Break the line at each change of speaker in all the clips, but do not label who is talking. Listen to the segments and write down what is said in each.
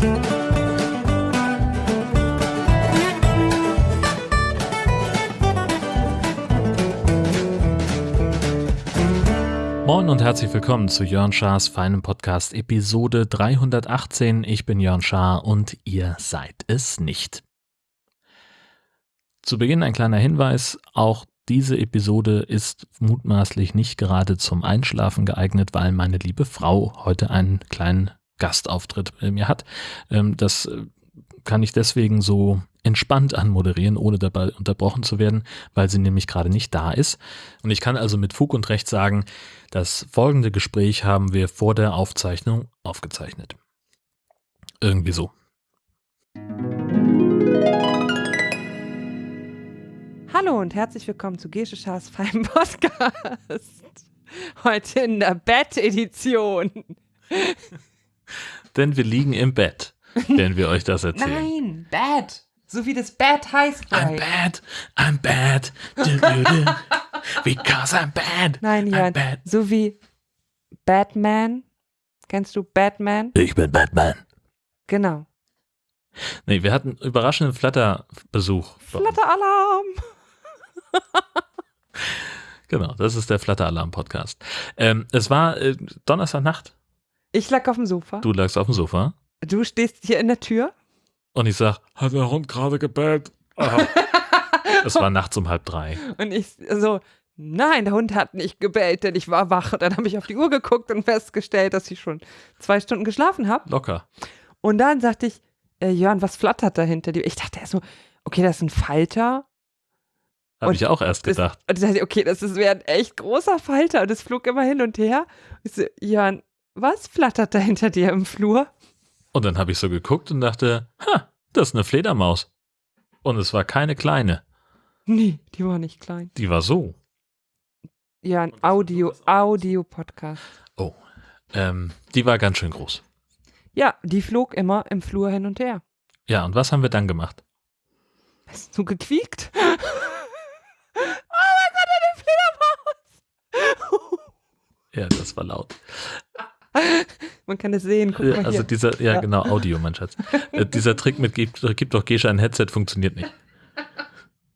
Moin und herzlich willkommen zu Jörn Schars feinem Podcast Episode 318. Ich bin Jörn Schaar und ihr seid es nicht. Zu Beginn ein kleiner Hinweis, auch diese Episode ist mutmaßlich nicht gerade zum Einschlafen geeignet, weil meine liebe Frau heute einen kleinen Gastauftritt bei mir hat. Ähm, das äh, kann ich deswegen so entspannt anmoderieren, ohne dabei unterbrochen zu werden, weil sie nämlich gerade nicht da ist. Und ich kann also mit Fug und Recht sagen, das folgende Gespräch haben wir vor der Aufzeichnung aufgezeichnet. Irgendwie so.
Hallo und herzlich willkommen zu Gesche Schars feinem Podcast. Heute in der Bett-Edition.
Denn wir liegen im Bett, wenn wir euch das erzählen.
Nein, Bad. So wie das Bad heißt.
I'm bad, I'm bad, du, du, du. because I'm bad.
Nein, Jan.
bad.
So wie Batman. Kennst du Batman?
Ich bin Batman.
Genau.
Nee, wir hatten überraschenden Flatterbesuch.
Flatteralarm.
Genau, das ist der Flatteralarm-Podcast. Ähm, es war äh, Donnerstagnacht.
Ich lag auf dem Sofa.
Du lagst auf dem Sofa
Du stehst hier in der Tür.
und ich sag, hat der Hund gerade gebellt? Es war nachts um halb drei.
Und ich so, nein, der Hund hat nicht gebellt, denn ich war wach. Und dann habe ich auf die Uhr geguckt und festgestellt, dass ich schon zwei Stunden geschlafen habe.
Locker.
Und dann sagte ich, äh, Jörn, was flattert da hinter dir? Ich dachte erst so, okay, das ist ein Falter.
Habe ich auch erst
Das-
gedacht.
Und ich dachte, okay, das ist wäre ein echt großer Falter. Und es flog immer hin und her. Ich so, Jörn, was flattert da hinter dir im Flur?
Und dann habe ich so geguckt und dachte, ha, das ist eine Fledermaus. Und es war keine kleine.
Nee, die war nicht klein.
Die war so.
Jörn, Audio, Audio-Podcast.
Oh. Ähm, die war ganz schön groß.
Ja, die flog immer im Flur hin und her.
Ja, und was haben wir dann gemacht?
Hast du gequiekt? oh mein Gott, eine Fledermaus!
Ja, das war laut.
Man kann es sehen, guck mal
Also dieser, ja,
Ja.
genau, Audio, mein Schatz. Äh, dieser Trick mit gib, gib doch Gesche ein Headset funktioniert nicht.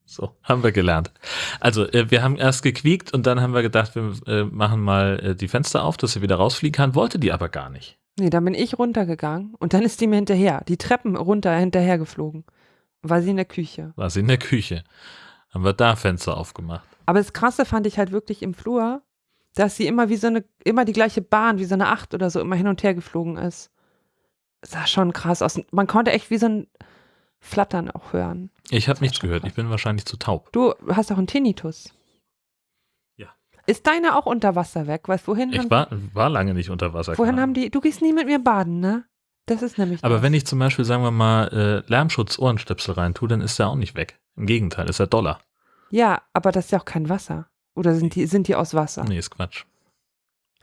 So, haben wir gelernt. Also, äh, wir haben erst gequiekt und dann haben wir gedacht, wir äh, machen mal die Fenster auf, dass sie wieder rausfliegen kann, wollte die aber gar nicht.
Nee, dann bin ich runtergegangen und dann ist die mir hinterher, die Treppen runter hinterher geflogen. War sie in der Küche.
War sie in der Küche. Haben wir da Fenster aufgemacht.
Aber das Krasse fand ich halt wirklich im Flur, dass sie immer wie so eine, immer die gleiche Bahn, wie so eine Acht oder so, immer hin und her geflogen ist. Sah schon krass aus. Man konnte echt wie so ein Flattern auch hören.
Ich habe nichts gehört, ich bin wahrscheinlich zu taub.
Du hast auch einen Tinnitus.
Ja.
Ist deine auch unter Wasser weg? Weißt wohin
Ich
haben,
war, war lange nicht unter Wasser.
wohin haben die, du gehst nie mit mir baden, ne? Das ist nämlich
Aber
das.
wenn ich zum Beispiel, sagen wir mal, äh, Lärmschutz-Ohrenstöpsel reintue, dann ist der auch nicht weg. Im Gegenteil, ist er Dollar.
Ja, aber das ist ja auch kein Wasser. Oder sind die, sind die aus Wasser?
Nee, ist Quatsch.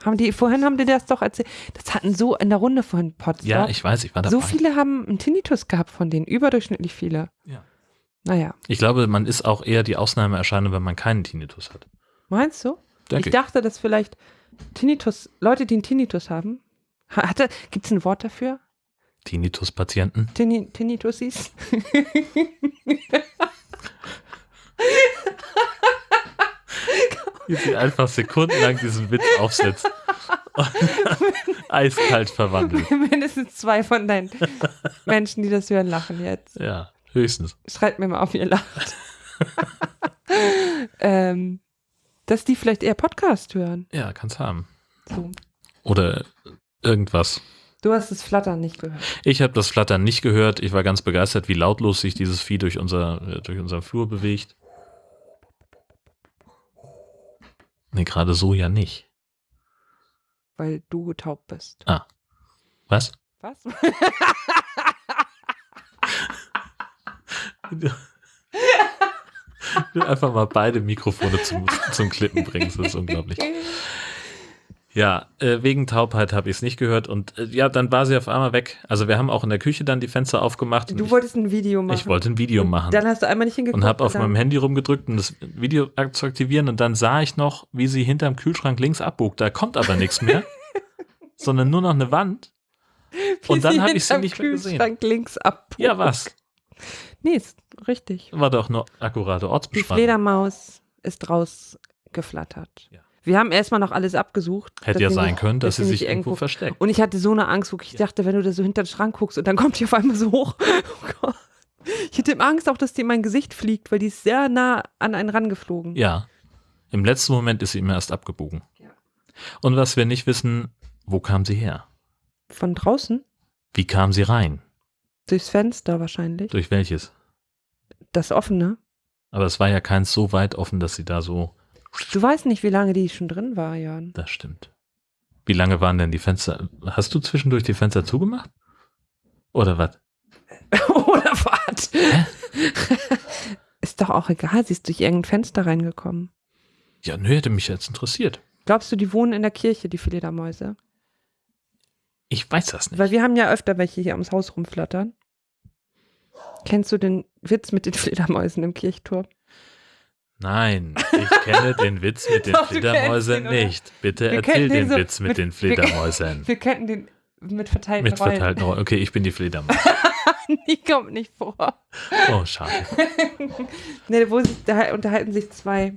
Haben die, vorhin haben die das doch erzählt. Das hatten so in der Runde vorhin Potsdam.
Ja, ich weiß, ich war dabei.
So viele haben einen Tinnitus gehabt von denen, überdurchschnittlich viele.
Ja.
Naja,
Ich glaube, man ist auch eher die Ausnahmeerscheinung, wenn man keinen Tinnitus hat.
meinst du?
Denke
ich dachte, dass vielleicht Tinnitus, Leute, die einen Tinnitus haben, ha- hatte, gibt es ein Wort dafür?
Tinnitus-Patienten.
Tinni, Tinnitusis?
Wie sie einfach sekundenlang diesen Witz aufsetzt. Und Eiskalt verwandelt.
Mindestens zwei von deinen Menschen, die das hören, lachen jetzt.
Ja, höchstens.
Schreibt mir mal auf, ihr lacht. ähm, dass die vielleicht eher Podcast hören.
Ja, kann's haben.
So.
Oder irgendwas.
Du hast das Flattern nicht gehört.
Ich habe das Flattern nicht gehört. Ich war ganz begeistert, wie lautlos sich dieses Vieh durch, unser, äh, durch unseren Flur bewegt. Nee, gerade so ja nicht.
Weil du taub bist.
Was?
Was?
Du, du einfach mal beide Mikrofone zum, zum Klippen bringst. Das ist unglaublich. Ja, äh, wegen Taubheit habe ich es nicht gehört. Und äh, ja, dann war sie auf einmal weg. Also wir haben auch in der Küche dann die Fenster aufgemacht.
Du
ich,
wolltest ein Video machen.
ich wollte ein Video machen.
Dann hast du einmal nicht hingeguckt.
und habe auf meinem Handy rumgedrückt, um das Video zu aktivieren und dann sah ich noch, wie sie hinterm Kühlschrank links abbog. Da kommt aber nichts mehr, sondern nur noch eine Wand.
Wie
Und dann habe ich sie nicht mehr gesehen.
Kühlschrank links ab.
Ja, was?
Nee, ist richtig.
War doch nur akkurate
Die
Ortsbeschreibung.
Fledermaus ist rausgeflattert.
Ja.
Wir haben erstmal noch alles abgesucht.
Hätte ja sein können, dass sie sich irgendwo versteckt.
Und ich hatte so eine Angst, wirklich. Ich dachte, wenn du da so hinter den Schrank guckst und dann kommt die auf einmal so hoch. Oh Gott. Ich hatte Angst auch, dass die in mein Gesicht fliegt, weil die ist sehr nah an einen rangeflogen.
Ja. Im letzten Moment ist sie immer erst abgebogen.
Ja.
Und was wir nicht wissen, wo kam sie her?
Von draußen?
Wie kam sie rein?
Durchs Fenster wahrscheinlich.
Durch welches?
Das offene.
Aber es war ja keins so weit offen, dass sie da so.
Du weißt nicht, wie lange die schon drin war, Jan.
Das stimmt. Wie lange waren denn die Fenster? Hast du zwischendurch die Fenster zugemacht? Oder was?
Oder was?
Hä?
Ist doch auch egal, sie ist durch irgendein Fenster reingekommen.
Ja, nö, hätte mich jetzt interessiert.
Glaubst du, die wohnen in der Kirche, die Fledermäuse?
Ich weiß das nicht.
Weil wir haben ja öfter welche hier ums Haus rumflattern. Kennst du den Witz mit den Fledermäusen im Kirchturm?
Nein, ich kenne den Witz mit den
Doch,
Fledermäusen
oder?
nicht. Bitte
Wir
erzähl
den
den
so
Witz mit,
mit-
den
wir-
Fledermäusen.
Wir kennen den mit verteilten
Mit
Rollen.
verteilten Rollen. Okay, ich bin die Fledermaus.
Die kommt nicht vor.
Oh, schade.
nee, wo sich, da unterhalten sich zwei,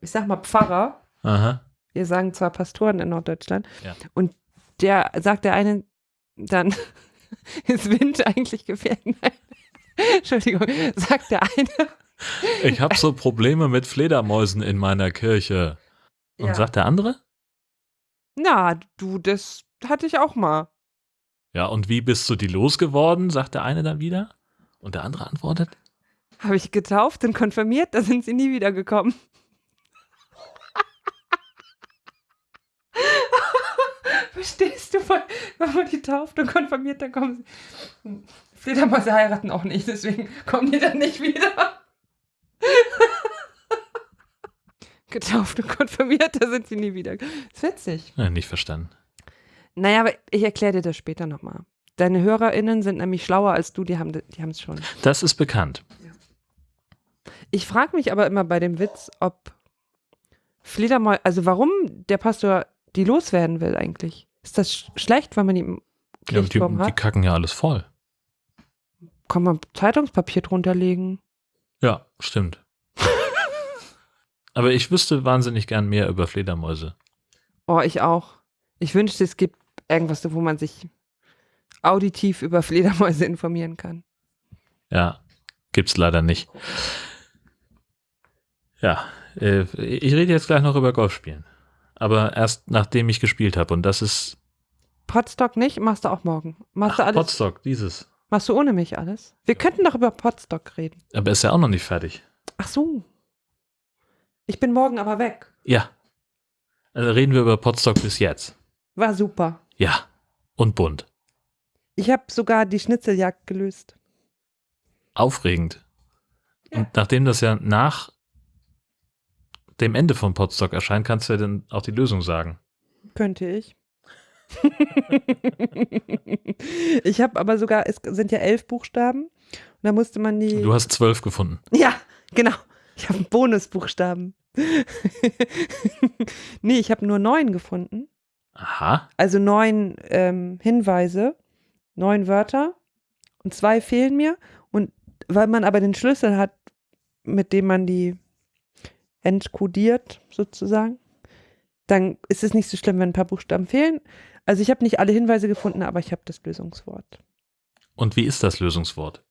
ich sag mal Pfarrer.
Aha.
Wir sagen zwar Pastoren in Norddeutschland.
Ja.
Und der sagt der eine dann, ist Wind eigentlich gefährlich? Entschuldigung, sagt der eine.
Ich habe so Probleme mit Fledermäusen in meiner Kirche. Und
Ja.
sagt der andere?
Na, du, das hatte ich auch mal.
Ja, und wie bist du die losgeworden? sagt der eine dann wieder. Und der andere antwortet?
Habe ich getauft und konfirmiert, da sind sie nie wiedergekommen. Verstehst du, wenn man die tauft und konfirmiert, dann kommen sie. Fledermäuse heiraten auch nicht, deswegen kommen die dann nicht wieder. Getauft und konfirmiert, da sind sie nie wieder. ist witzig.
Ja, nicht verstanden.
Naja, aber ich erkläre dir das später nochmal. Deine HörerInnen sind nämlich schlauer als du, die haben die es schon.
Das ist bekannt.
Ich frage mich aber immer bei dem Witz, ob Fledermäuse, also warum der Pastor die loswerden will eigentlich. Ist das sch schlecht, wenn man die im
Ja, die,
Kirchturm
die
hat?
kacken ja alles voll.
Kann man Zeitungspapier drunter legen?
Ja, stimmt. Aber ich wüsste wahnsinnig gern mehr über Fledermäuse.
Oh, ich auch. Ich wünschte, es gibt irgendwas, wo man sich auditiv über Fledermäuse informieren kann.
Ja, gibt's leider nicht. Ja, äh, ich rede jetzt gleich noch über Golfspielen. Aber erst nachdem ich gespielt habe. Und das ist
Potstock nicht? Machst du auch morgen. Machst du
Ach,
alles?
Potstock, dieses.
Machst du ohne mich alles? Wir könnten doch über Potstock reden.
Aber ist ja auch noch nicht fertig.
Ach so. Ich bin morgen aber weg.
Ja. Also reden wir über Potstock bis jetzt.
War super.
Ja. Und bunt.
Ich habe sogar die Schnitzeljagd gelöst.
Aufregend. Und nachdem das ja nach dem Ende von Potstock erscheint, kannst du ja dann auch die Lösung sagen.
Könnte ich. ich habe aber sogar, es sind ja elf Buchstaben. Und da musste man die.
Du hast zwölf gefunden.
Ja, genau. Ich habe Bonusbuchstaben. nee, ich habe nur neun gefunden.
Aha.
Also neun ähm, Hinweise, neun Wörter. Und zwei fehlen mir. Und weil man aber den Schlüssel hat, mit dem man die entkodiert, sozusagen, dann ist es nicht so schlimm, wenn ein paar Buchstaben fehlen. Also ich habe nicht alle Hinweise gefunden, aber ich habe das Lösungswort.
Und wie ist das Lösungswort?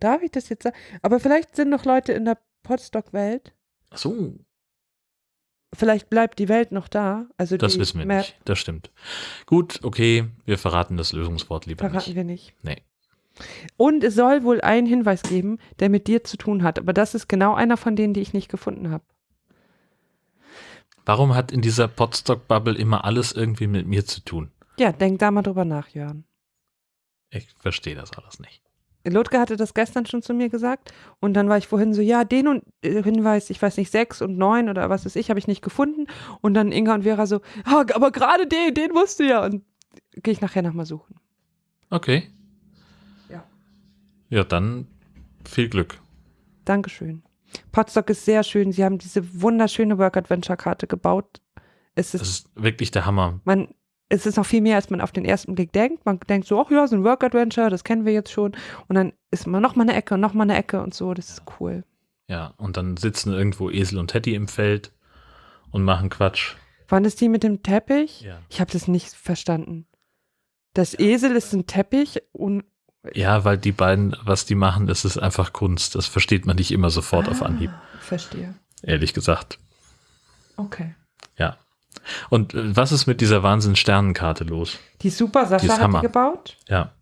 Darf ich das jetzt sagen? Aber vielleicht sind noch Leute in der Podstock-Welt.
Ach so,
Vielleicht bleibt die Welt noch da. Also
das wissen wir
Map
nicht. Das stimmt. Gut, okay, wir verraten das Lösungswort lieber
verraten
nicht.
wir nicht.
Nee.
Und es soll wohl einen Hinweis geben, der mit dir zu tun hat. Aber das ist genau einer von denen, die ich nicht gefunden habe.
Warum hat in dieser Potstock-Bubble immer alles irgendwie mit mir zu tun?
Ja, denk da mal drüber nach, Jörn.
Ich verstehe das alles nicht.
Ludger hatte das gestern schon zu mir gesagt und dann war ich vorhin so, ja, den und äh, Hinweis, ich weiß nicht, sechs und neun oder was weiß ich, habe ich nicht gefunden und dann Inga und Vera so, ah, aber gerade den, den musst du ja und gehe ich nachher nochmal suchen.
Okay.
Ja.
Ja, dann viel Glück.
Dankeschön. Potsdok ist sehr schön, sie haben diese wunderschöne Work-Adventure-Karte gebaut. Es
Das
ist,
ist wirklich der Hammer.
man, es ist noch viel mehr, als man auf den ersten Blick denkt. Man denkt so, ach ja, so ein Work-Adventure, das kennen wir jetzt schon. Und dann ist man noch mal eine Ecke und noch mal eine Ecke und so. Das ist cool.
Ja, und dann sitzen irgendwo Esel und Teddy im Feld und machen Quatsch.
Wann ist die mit dem Teppich?
Ja.
Ich habe das nicht verstanden. Das Esel ist ein Teppich und
Ja, weil die beiden, was die machen, das ist einfach Kunst. Das versteht man nicht immer sofort auf
Ah,
Anhieb,
Verstehe.
ehrlich gesagt.
Okay.
Ja. Und äh, was ist mit dieser Wahnsinn-Sternenkarte los?
Die super, Sascha
Die
hat
Hammer.
die gebaut.
Ja.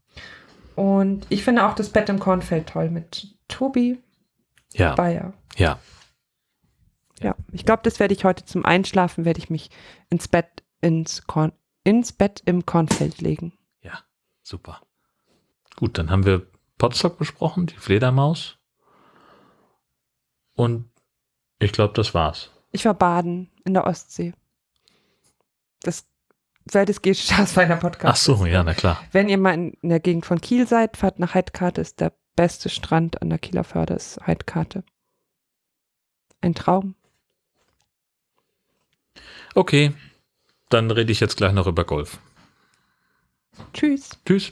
Und ich finde auch das Bett im Kornfeld toll mit Tobi
Ja.
Bayer.
Ja.
Ja, ich glaube, das werde ich heute zum Einschlafen, werde ich mich ins Bett, ins, Korn, ins Bett im Kornfeld legen.
Ja. Super. Gut, dann haben wir Potstock besprochen, die Fledermaus. Und ich glaube, das war's.
Ich war baden in der Ostsee. Das, aus meiner Podcast.
Ach so, ja, na klar.
Wenn ihr mal in, in der Gegend von Kiel seid, fahrt nach Heidkarte, ist der beste Strand an der Kieler Förde, ist Heidkarte. Ein Traum.
Okay, dann rede ich jetzt gleich noch über Golf.
Tschüss.
Tschüss.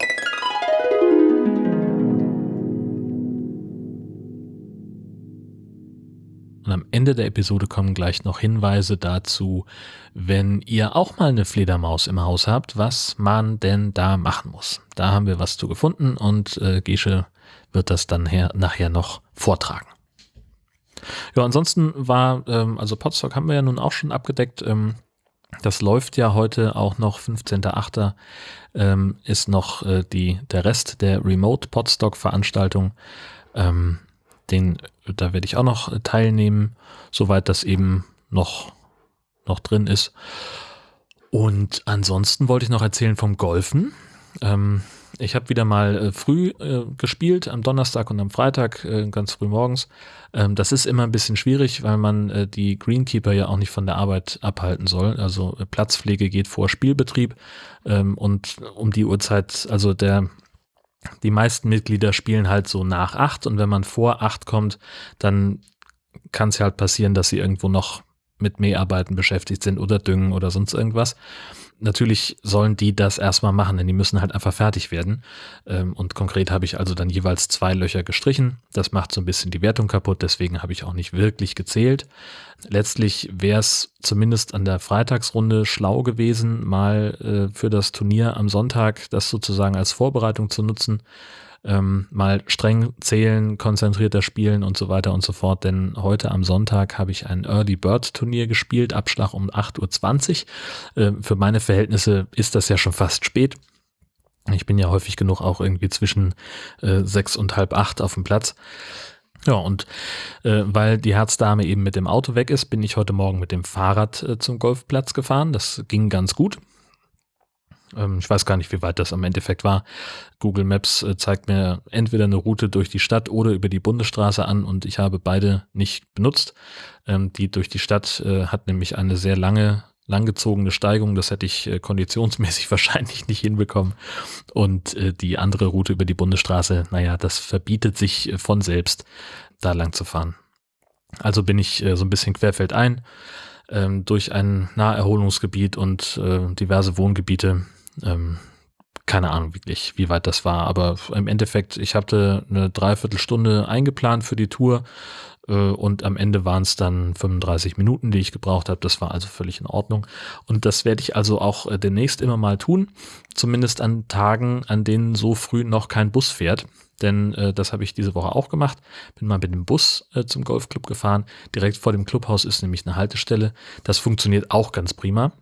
Und am Ende der Episode kommen gleich noch Hinweise dazu, wenn ihr auch mal eine Fledermaus im Haus habt, was man denn da machen muss. Da haben wir was zu gefunden und äh, Gesche wird das dann her, nachher noch vortragen. Ja, ansonsten war, ähm, also Podstock haben wir ja nun auch schon abgedeckt. Ähm, das läuft ja heute auch noch, 15.8. Ähm, ist noch äh, die, der Rest der Remote Podstock Veranstaltung. Ähm, den, da werde ich auch noch teilnehmen, soweit das eben noch, noch drin ist. Und ansonsten wollte ich noch erzählen vom Golfen. Ähm, ich habe wieder mal äh, früh äh, gespielt, am Donnerstag und am Freitag, äh, ganz früh morgens. Ähm, das ist immer ein bisschen schwierig, weil man äh, die Greenkeeper ja auch nicht von der Arbeit abhalten soll. Also äh, Platzpflege geht vor Spielbetrieb ähm, und um die Uhrzeit, also der die meisten Mitglieder spielen halt so nach acht und wenn man vor acht kommt, dann kann es ja halt passieren, dass sie irgendwo noch mit Mäharbeiten beschäftigt sind oder Düngen oder sonst irgendwas. Natürlich sollen die das erstmal machen, denn die müssen halt einfach fertig werden. Ähm, Und konkret habe ich also dann jeweils zwei Löcher gestrichen. Das macht so ein bisschen die Wertung kaputt, deswegen habe ich auch nicht wirklich gezählt. Letztlich wäre es zumindest an der Freitagsrunde schlau gewesen, mal äh, für das Turnier am Sonntag das sozusagen als Vorbereitung zu nutzen. Ähm, mal streng zählen, konzentrierter spielen und so weiter und so fort. Denn heute am Sonntag habe ich ein Early Bird Turnier gespielt, Abschlag um 8.20 Uhr. Ähm, für meine Verhältnisse ist das ja schon fast spät. Ich bin ja häufig genug auch irgendwie zwischen äh, sechs und halb acht auf dem Platz. Ja, und äh, weil die Herzdame eben mit dem Auto weg ist, bin ich heute Morgen mit dem Fahrrad äh, zum Golfplatz gefahren. Das ging ganz gut. Ähm, ich weiß gar nicht, wie weit das am Endeffekt war. Google Maps äh, zeigt mir entweder eine Route durch die Stadt oder über die Bundesstraße an und ich habe beide nicht benutzt. Ähm, die durch die Stadt äh, hat nämlich eine sehr lange, langgezogene Steigung. Das hätte ich äh, konditionsmäßig wahrscheinlich nicht hinbekommen. Und äh, die andere Route über die Bundesstraße, naja, das verbietet sich äh, von selbst, da lang zu fahren. Also bin ich äh, so ein bisschen querfeldein ähm, durch ein Naherholungsgebiet und äh, diverse Wohngebiete. Ähm, keine Ahnung wirklich, wie weit das war, aber im Endeffekt, ich hatte eine Dreiviertelstunde eingeplant für die Tour äh, und am Ende waren es dann 35 Minuten, die ich gebraucht habe. Das war also völlig in Ordnung. Und das werde ich also auch äh, demnächst immer mal tun, zumindest an Tagen, an denen so früh noch kein Bus fährt. Denn äh, das habe ich diese Woche auch gemacht. Bin mal mit dem Bus äh, zum Golfclub gefahren. Direkt vor dem Clubhaus ist nämlich eine Haltestelle. Das funktioniert auch ganz prima.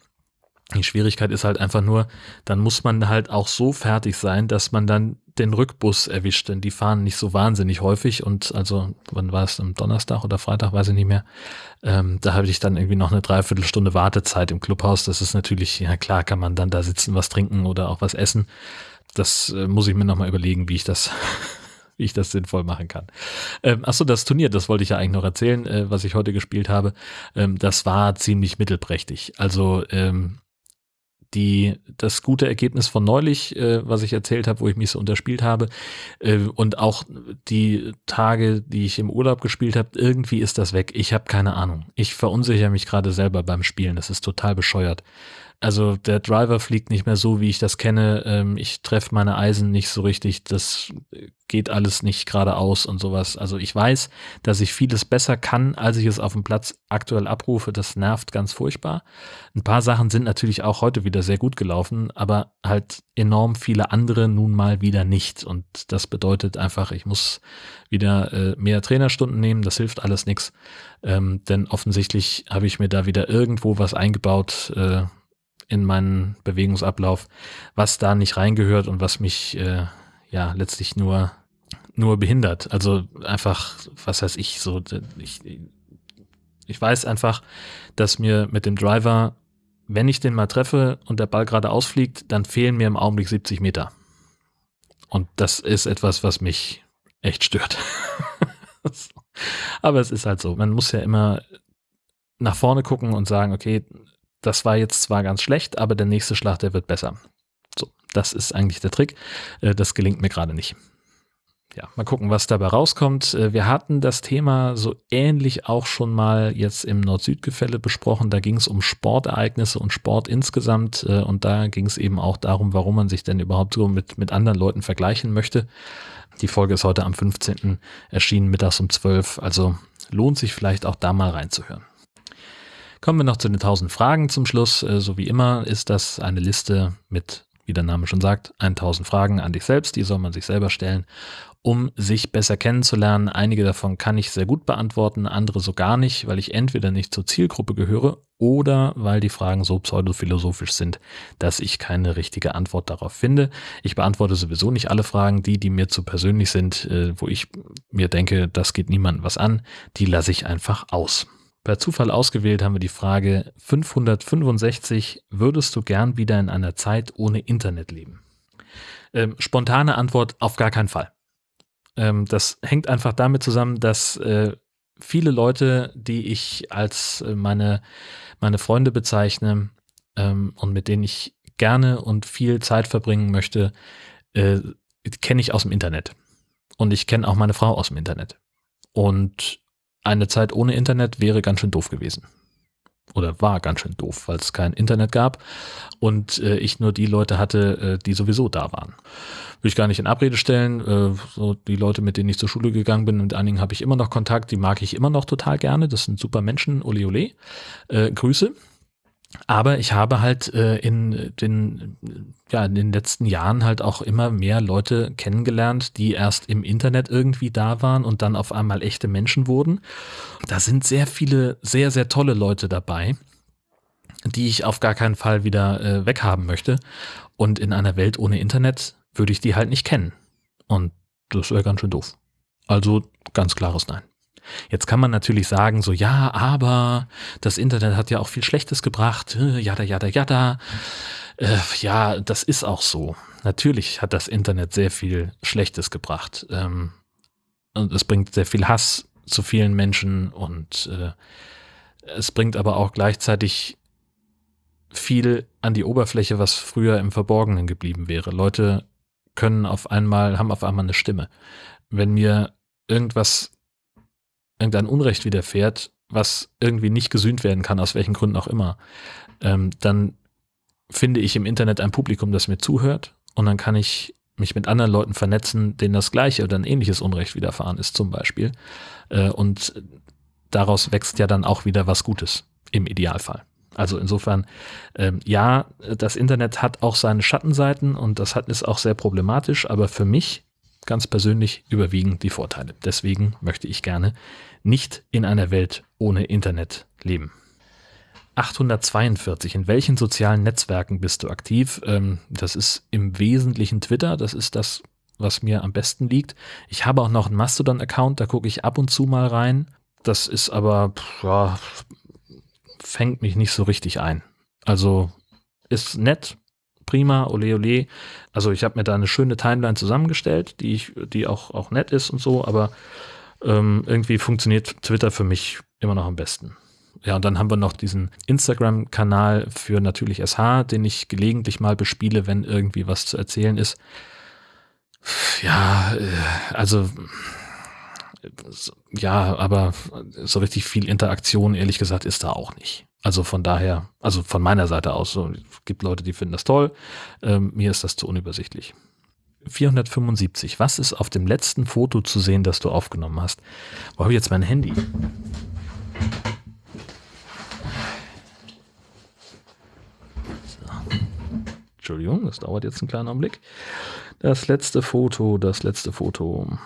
Die Schwierigkeit ist halt einfach nur, dann muss man halt auch so fertig sein, dass man dann den Rückbus erwischt, denn die fahren nicht so wahnsinnig häufig und also, wann war es, am Donnerstag oder Freitag, weiß ich nicht mehr, ähm, da habe ich dann irgendwie noch eine Dreiviertelstunde Wartezeit im Clubhaus. Das ist natürlich, ja klar, kann man dann da sitzen, was trinken oder auch was essen. Das äh, muss ich mir nochmal überlegen, wie ich das wie ich das sinnvoll machen kann. Ähm, achso, das Turnier, das wollte ich ja eigentlich noch erzählen, äh, was ich heute gespielt habe. Ähm, das war ziemlich mittelprächtig. Also ähm, die, das gute Ergebnis von neulich, äh, was ich erzählt habe, wo ich mich so unterspielt habe, äh, und auch die Tage, die ich im Urlaub gespielt habe, irgendwie ist das weg. Ich habe keine Ahnung. Ich verunsichere mich gerade selber beim Spielen. Das ist total bescheuert. Also der Driver fliegt nicht mehr so, wie ich das kenne. Ähm, ich treffe meine Eisen nicht so richtig. Das geht alles nicht geradeaus und sowas. Also ich weiß, dass ich vieles besser kann, als ich es auf dem Platz aktuell abrufe. Das nervt ganz furchtbar. Ein paar Sachen sind natürlich auch heute wieder sehr gut gelaufen, aber halt enorm viele andere nun mal wieder nicht. Und das bedeutet einfach, ich muss wieder äh, mehr Trainerstunden nehmen. Das hilft alles nichts. Ähm, denn offensichtlich habe ich mir da wieder irgendwo was eingebaut. Äh, in meinen Bewegungsablauf, was da nicht reingehört und was mich äh, ja letztlich nur nur behindert. Also einfach, was heißt ich so, ich, ich weiß einfach, dass mir mit dem Driver, wenn ich den mal treffe und der Ball gerade ausfliegt, dann fehlen mir im Augenblick 70 Meter. Und das ist etwas, was mich echt stört. Aber es ist halt so. Man muss ja immer nach vorne gucken und sagen, okay, das war jetzt zwar ganz schlecht, aber der nächste Schlag, der wird besser. So, das ist eigentlich der Trick. Äh, das gelingt mir gerade nicht. Ja, mal gucken, was dabei rauskommt. Äh, wir hatten das Thema so ähnlich auch schon mal jetzt im Nord-Süd-Gefälle besprochen. Da ging es um Sportereignisse und Sport insgesamt. Äh, und da ging es eben auch darum, warum man sich denn überhaupt so mit, mit anderen Leuten vergleichen möchte. Die Folge ist heute am 15. erschienen, mittags um 12. Also lohnt sich vielleicht auch da mal reinzuhören. Kommen wir noch zu den 1000 Fragen zum Schluss. Äh, so wie immer ist das eine Liste mit, wie der Name schon sagt, 1000 Fragen an dich selbst. Die soll man sich selber stellen, um sich besser kennenzulernen. Einige davon kann ich sehr gut beantworten, andere so gar nicht, weil ich entweder nicht zur Zielgruppe gehöre oder weil die Fragen so pseudophilosophisch sind, dass ich keine richtige Antwort darauf finde. Ich beantworte sowieso nicht alle Fragen, die, die mir zu persönlich sind, äh, wo ich mir denke, das geht niemandem was an, die lasse ich einfach aus. Per Zufall ausgewählt haben wir die Frage 565, würdest du gern wieder in einer Zeit ohne Internet leben? Ähm, spontane Antwort, auf gar keinen Fall. Ähm, das hängt einfach damit zusammen, dass äh, viele Leute, die ich als äh, meine, meine Freunde bezeichne ähm, und mit denen ich gerne und viel Zeit verbringen möchte, äh, kenne ich aus dem Internet. Und ich kenne auch meine Frau aus dem Internet. Und eine Zeit ohne Internet wäre ganz schön doof gewesen. Oder war ganz schön doof, weil es kein Internet gab und äh, ich nur die Leute hatte, äh, die sowieso da waren. Will ich gar nicht in Abrede stellen. Äh, so die Leute, mit denen ich zur Schule gegangen bin, mit einigen habe ich immer noch Kontakt, die mag ich immer noch total gerne. Das sind super Menschen. Ole ole. Äh, Grüße. Aber ich habe halt äh, in den, ja, in den letzten Jahren halt auch immer mehr Leute kennengelernt, die erst im Internet irgendwie da waren und dann auf einmal echte Menschen wurden. Da sind sehr viele, sehr, sehr tolle Leute dabei, die ich auf gar keinen Fall wieder äh, weghaben möchte. Und in einer Welt ohne Internet würde ich die halt nicht kennen. Und das wäre ganz schön doof. Also ganz klares Nein. Jetzt kann man natürlich sagen, so ja, aber das Internet hat ja auch viel Schlechtes gebracht, äh, jada, jada, jada. Äh, ja, das ist auch so. Natürlich hat das Internet sehr viel Schlechtes gebracht. Ähm, und es bringt sehr viel Hass zu vielen Menschen und äh, es bringt aber auch gleichzeitig viel an die Oberfläche, was früher im Verborgenen geblieben wäre. Leute können auf einmal, haben auf einmal eine Stimme. Wenn mir irgendwas irgendein Unrecht widerfährt, was irgendwie nicht gesühnt werden kann, aus welchen Gründen auch immer, ähm, dann finde ich im Internet ein Publikum, das mir zuhört und dann kann ich mich mit anderen Leuten vernetzen, denen das gleiche oder ein ähnliches Unrecht widerfahren ist zum Beispiel. Äh, und daraus wächst ja dann auch wieder was Gutes im Idealfall. Also insofern, ähm, ja, das Internet hat auch seine Schattenseiten und das hat, ist auch sehr problematisch, aber für mich ganz persönlich überwiegen die Vorteile. Deswegen möchte ich gerne nicht in einer Welt ohne Internet leben. 842. In welchen sozialen Netzwerken bist du aktiv? Ähm, das ist im Wesentlichen Twitter. Das ist das, was mir am besten liegt. Ich habe auch noch einen Mastodon-Account, da gucke ich ab und zu mal rein. Das ist aber, ja, fängt mich nicht so richtig ein. Also ist nett, prima, ole ole. Also ich habe mir da eine schöne Timeline zusammengestellt, die ich, die auch, auch nett ist und so, aber ähm, irgendwie funktioniert Twitter für mich immer noch am besten. Ja, und dann haben wir noch diesen Instagram-Kanal für natürlich SH, den ich gelegentlich mal bespiele, wenn irgendwie was zu erzählen ist. Ja, äh, also Ja, aber so richtig viel Interaktion, ehrlich gesagt, ist da auch nicht. Also von daher, also von meiner Seite aus, so, es gibt Leute, die finden das toll. Ähm, mir ist das zu unübersichtlich. 475. Was ist auf dem letzten Foto zu sehen, das du aufgenommen hast? Wo habe ich jetzt mein Handy? So. Entschuldigung, das dauert jetzt einen kleinen Augenblick. Das letzte Foto, das letzte Foto.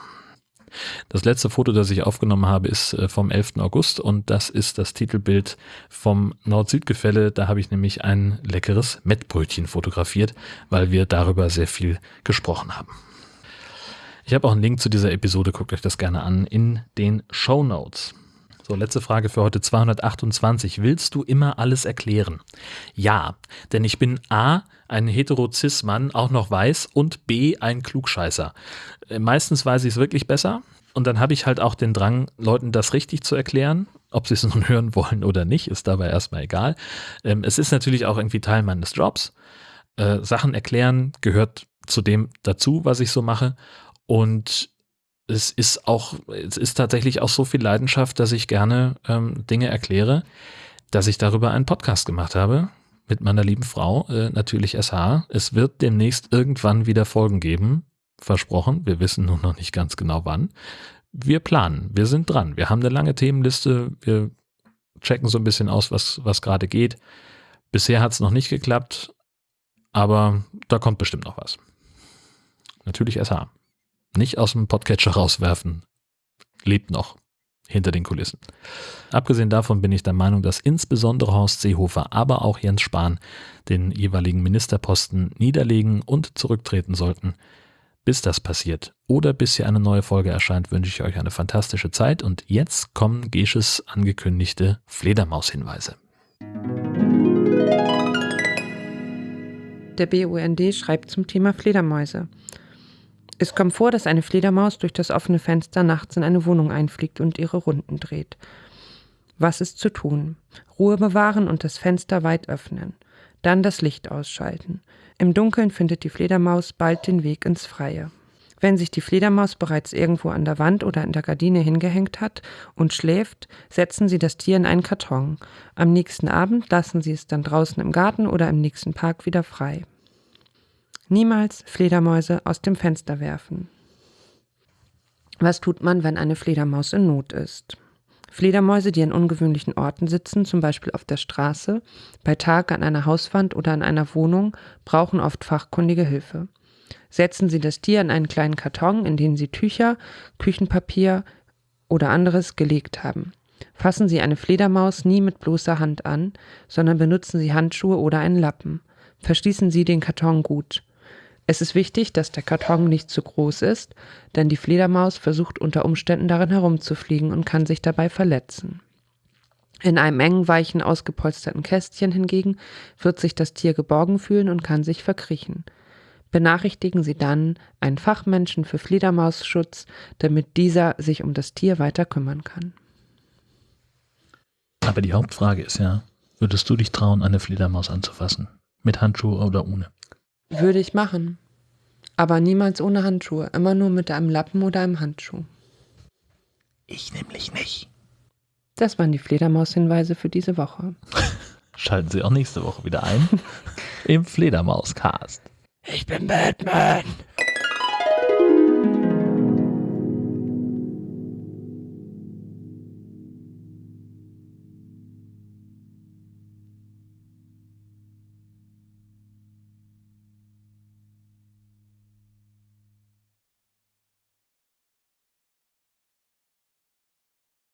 Das letzte Foto, das ich aufgenommen habe, ist äh, vom 11. August und das ist das Titelbild vom Nord-Süd-Gefälle. Da habe ich nämlich ein leckeres Mettbrötchen fotografiert, weil wir darüber sehr viel gesprochen haben. Ich habe auch einen Link zu dieser Episode, guckt euch das gerne an, in den Show Notes. So, letzte Frage für heute 228. Willst du immer alles erklären? Ja, denn ich bin A, ein hetero-cis-Mann, auch noch weiß und B, ein Klugscheißer. Äh, meistens weiß ich es wirklich besser und dann habe ich halt auch den Drang, Leuten das richtig zu erklären. Ob sie es nun hören wollen oder nicht, ist dabei erstmal egal. Ähm, es ist natürlich auch irgendwie Teil meines Jobs. Äh, Sachen erklären gehört zu dem dazu, was ich so mache. Und es ist auch, es ist tatsächlich auch so viel Leidenschaft, dass ich gerne ähm, Dinge erkläre, dass ich darüber einen Podcast gemacht habe mit meiner lieben Frau, äh, natürlich SH. Es wird demnächst irgendwann wieder Folgen geben, versprochen. Wir wissen nur noch nicht ganz genau wann. Wir planen, wir sind dran. Wir haben eine lange Themenliste. Wir checken so ein bisschen aus, was, was gerade geht. Bisher hat es noch nicht geklappt, aber da kommt bestimmt noch was. Natürlich SH. Nicht aus dem Podcatcher rauswerfen. Lebt noch hinter den Kulissen. Abgesehen davon bin ich der Meinung, dass insbesondere Horst Seehofer, aber auch Jens Spahn den jeweiligen Ministerposten niederlegen und zurücktreten sollten. Bis das passiert oder bis hier eine neue Folge erscheint, wünsche ich euch eine fantastische Zeit und jetzt kommen Gesches angekündigte Fledermaus-Hinweise.
Der BUND schreibt zum Thema Fledermäuse. Es kommt vor, dass eine Fledermaus durch das offene Fenster nachts in eine Wohnung einfliegt und ihre Runden dreht. Was ist zu tun? Ruhe bewahren und das Fenster weit öffnen. Dann das Licht ausschalten. Im Dunkeln findet die Fledermaus bald den Weg ins Freie. Wenn sich die Fledermaus bereits irgendwo an der Wand oder in der Gardine hingehängt hat und schläft, setzen Sie das Tier in einen Karton. Am nächsten Abend lassen Sie es dann draußen im Garten oder im nächsten Park wieder frei. Niemals Fledermäuse aus dem Fenster werfen. Was tut man, wenn eine Fledermaus in Not ist? Fledermäuse, die an ungewöhnlichen Orten sitzen, zum Beispiel auf der Straße, bei Tag an einer Hauswand oder in einer Wohnung, brauchen oft fachkundige Hilfe. Setzen Sie das Tier in einen kleinen Karton, in den Sie Tücher, Küchenpapier oder anderes gelegt haben. Fassen Sie eine Fledermaus nie mit bloßer Hand an, sondern benutzen Sie Handschuhe oder einen Lappen. Verschließen Sie den Karton gut. Es ist wichtig, dass der Karton nicht zu groß ist, denn die Fledermaus versucht unter Umständen darin herumzufliegen und kann sich dabei verletzen. In einem engen, weichen, ausgepolsterten Kästchen hingegen wird sich das Tier geborgen fühlen und kann sich verkriechen. Benachrichtigen Sie dann einen Fachmenschen für Fledermausschutz, damit dieser sich um das Tier weiter kümmern kann.
Aber die Hauptfrage ist ja, würdest du dich trauen, eine Fledermaus anzufassen? Mit Handschuhe oder ohne?
Würde ich machen. Aber niemals ohne Handschuhe. Immer nur mit einem Lappen oder einem Handschuh.
Ich nämlich nicht.
Das waren die Fledermaus-Hinweise für diese Woche.
Schalten Sie auch nächste Woche wieder ein im Fledermaus-Cast.
Ich bin Batman.